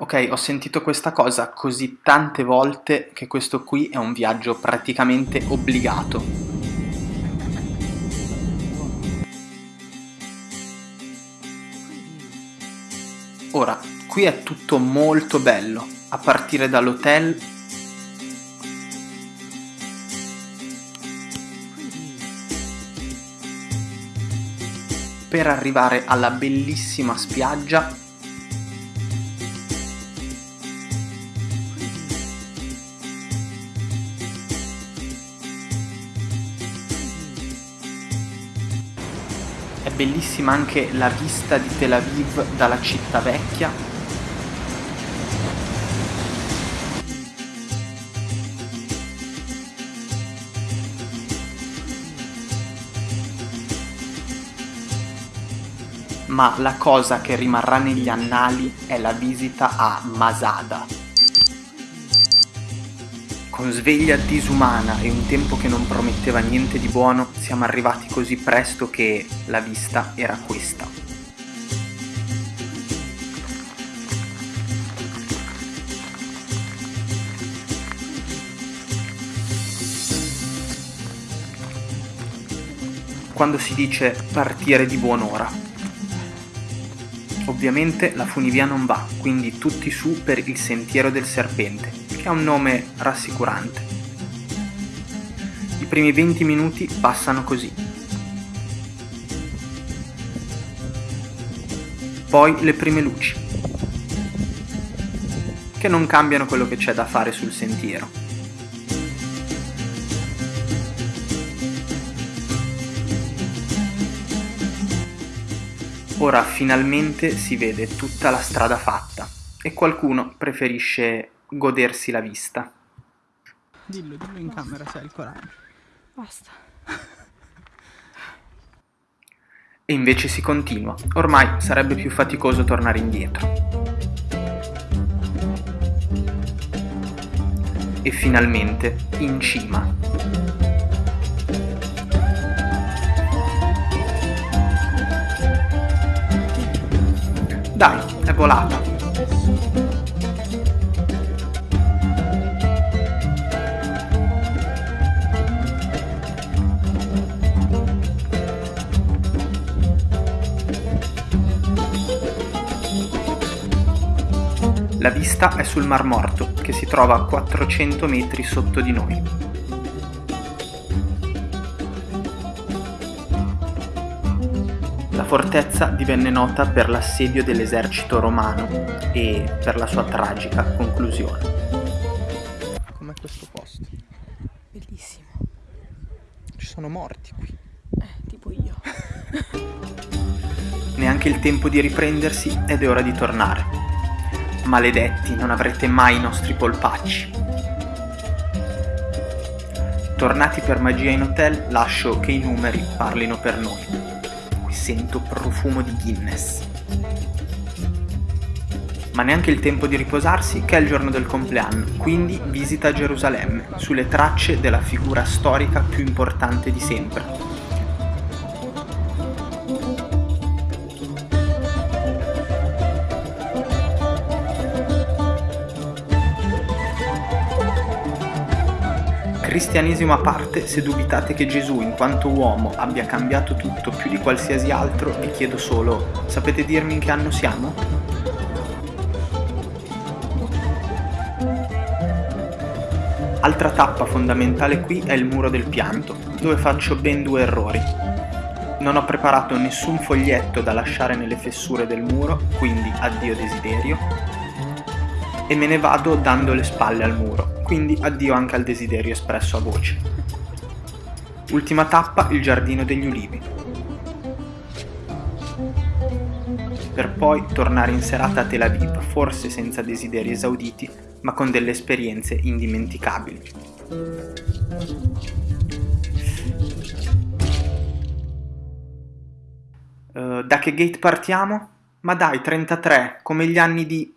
Ok, ho sentito questa cosa così tante volte che questo qui è un viaggio praticamente obbligato. Ora, qui è tutto molto bello, a partire dall'hotel per arrivare alla bellissima spiaggia bellissima anche la vista di Tel Aviv dalla città vecchia. Ma la cosa che rimarrà negli annali è la visita a Masada con sveglia disumana e un tempo che non prometteva niente di buono, siamo arrivati così presto che la vista era questa. Quando si dice partire di buon'ora. Ovviamente la funivia non va, quindi tutti su per il sentiero del serpente, che ha un nome rassicurante. I primi 20 minuti passano così. Poi le prime luci, che non cambiano quello che c'è da fare sul sentiero. Ora finalmente si vede tutta la strada fatta e qualcuno preferisce godersi la vista. Dillo, dillo in camera se hai il coraggio. Basta. E invece si continua. Ormai sarebbe più faticoso tornare indietro. E finalmente in cima. Dai, è volata. La vista è sul Mar Morto, che si trova a 400 metri sotto di noi. La fortezza divenne nota per l'assedio dell'esercito romano e per la sua tragica conclusione. Com'è questo posto? Bellissimo. Ci sono morti qui. Eh, tipo io. Neanche il tempo di riprendersi ed è ora di tornare. Maledetti, non avrete mai i nostri polpacci. Tornati per magia in hotel, lascio che i numeri parlino per noi. Qui sento profumo di Guinness. Ma neanche il tempo di riposarsi, che è il giorno del compleanno, quindi visita Gerusalemme, sulle tracce della figura storica più importante di sempre, Cristianesimo a parte, se dubitate che Gesù in quanto uomo abbia cambiato tutto più di qualsiasi altro, vi chiedo solo, sapete dirmi in che anno siamo? Altra tappa fondamentale qui è il muro del pianto, dove faccio ben due errori. Non ho preparato nessun foglietto da lasciare nelle fessure del muro, quindi addio desiderio, e me ne vado dando le spalle al muro, quindi addio anche al desiderio espresso a voce. Ultima tappa, il giardino degli ulivi. Per poi tornare in serata a Tel Aviv, forse senza desideri esauditi, ma con delle esperienze indimenticabili. Uh, da che gate partiamo? Ma dai, 33, come gli anni di